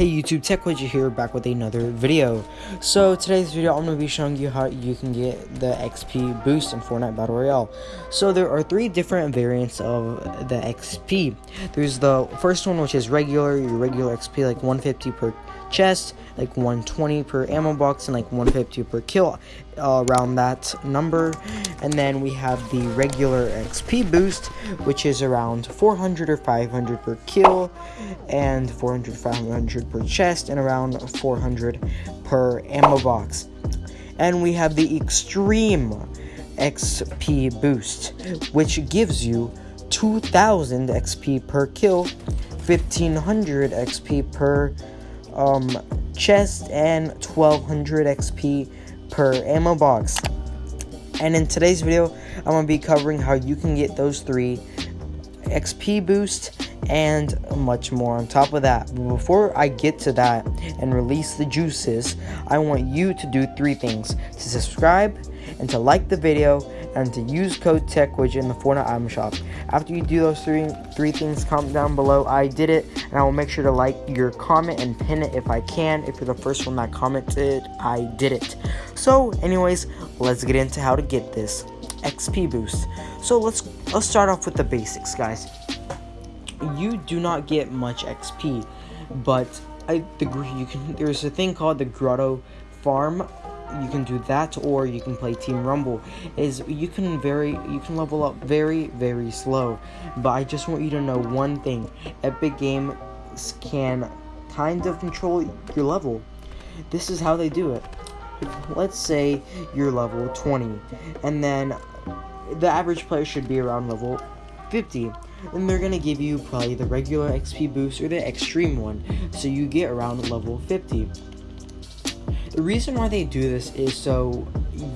Hey YouTube, TechWidget here, back with another video. So today's video, I'm going to be showing you how you can get the XP boost in Fortnite Battle Royale. So there are three different variants of the XP. There's the first one, which is regular, your regular XP, like 150 per chest, like 120 per ammo box, and like 150 per kill, uh, around that number. And then we have the regular XP boost, which is around 400 or 500 per kill, and 400 500 per chest, and around 400 per ammo box. And we have the extreme XP boost, which gives you 2000 XP per kill, 1500 XP per um, chest and 1200 XP per ammo box. And in today's video, I'm going to be covering how you can get those three XP boost and much more on top of that. But before I get to that and release the juices, I want you to do three things. To subscribe and to like the video and to use code TECH, TechWidget in the Fortnite item shop. After you do those three three things, comment down below. I did it, and I will make sure to like your comment and pin it if I can. If you're the first one that commented, I did it. So, anyways, let's get into how to get this XP boost. So let's let's start off with the basics, guys. You do not get much XP, but I the you can there's a thing called the Grotto Farm you can do that or you can play team rumble is you can very you can level up very very slow. But i just want you to know one thing. Epic games can kind of control your level. This is how they do it. Let's say you're level 20 and then the average player should be around level 50 then they're gonna give you probably the regular xp boost or the extreme one. So you get around level 50 the reason why they do this is so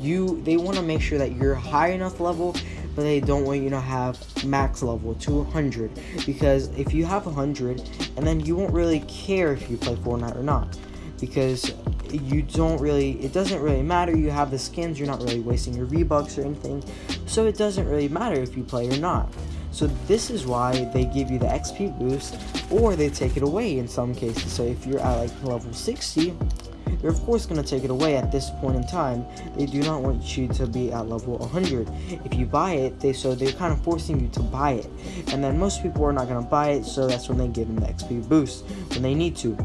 you they want to make sure that you're high enough level but they don't want you to have max level to 100 because if you have 100 and then you won't really care if you play Fortnite or not. Because you don't really it doesn't really matter you have the skins you're not really wasting your V-bucks or anything. So it doesn't really matter if you play or not. So this is why they give you the XP boost or they take it away in some cases. So if you're at like level 60 they're of course going to take it away at this point in time. They do not want you to be at level 100. If you buy it, they so they're kind of forcing you to buy it. And then most people are not going to buy it, so that's when they give them the XP boost when they need to.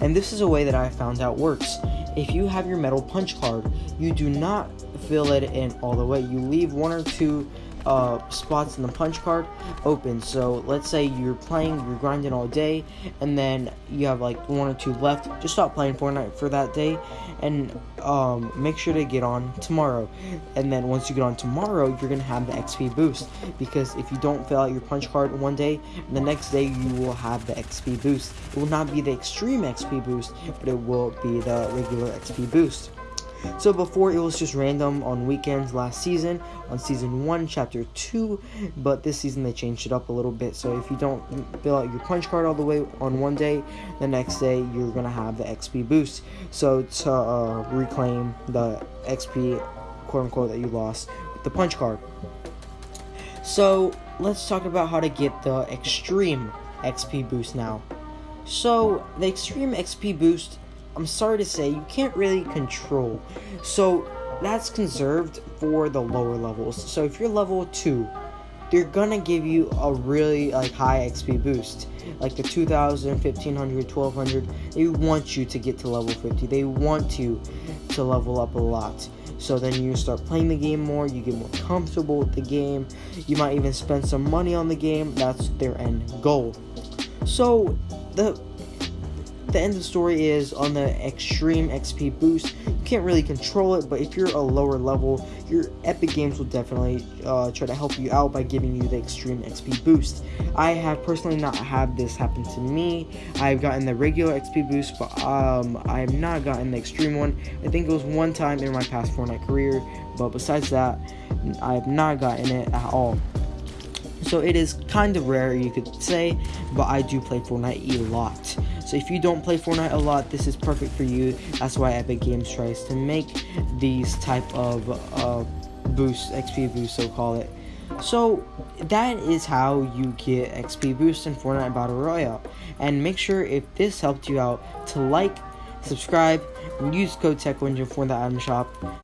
And this is a way that I found out works. If you have your medal punch card, you do not fill it in all the way. You leave one or two uh, spots in the punch card open. So let's say you're playing, you're grinding all day, and then you have like one or two left. Just stop playing Fortnite for that day, and um, make sure to get on tomorrow. And then once you get on tomorrow, you're gonna have the XP boost because if you don't fill out your punch card one day, the next day you will have the XP boost. It will not be the extreme XP boost, but it will be the regular XP boost. So before it was just random on weekends last season, on season 1, chapter 2, but this season they changed it up a little bit. So if you don't fill out your punch card all the way on one day, the next day you're going to have the XP boost. So to uh, reclaim the XP, quote unquote, that you lost with the punch card. So let's talk about how to get the extreme XP boost now. So the extreme XP boost I'm sorry to say, you can't really control. So that's conserved for the lower levels. So if you're level 2, they're gonna give you a really like high XP boost. Like the 2000, 1500, 1200, they want you to get to level 50. They want you to level up a lot. So then you start playing the game more, you get more comfortable with the game. You might even spend some money on the game. That's their end goal. So the the end of the story is on the extreme XP boost. You can't really control it, but if you're a lower level, your Epic Games will definitely uh, try to help you out by giving you the extreme XP boost. I have personally not had this happen to me. I've gotten the regular XP boost, but um, I have not gotten the extreme one. I think it was one time in my past Fortnite career, but besides that, I have not gotten it at all. So it is kind of rare, you could say, but I do play Fortnite a lot. So if you don't play Fortnite a lot, this is perfect for you. That's why Epic Games tries to make these type of uh, boosts, XP boosts, so call it. So that is how you get XP boost in Fortnite Battle Royale. And make sure if this helped you out to like, subscribe, and use code TechWidget for the item shop.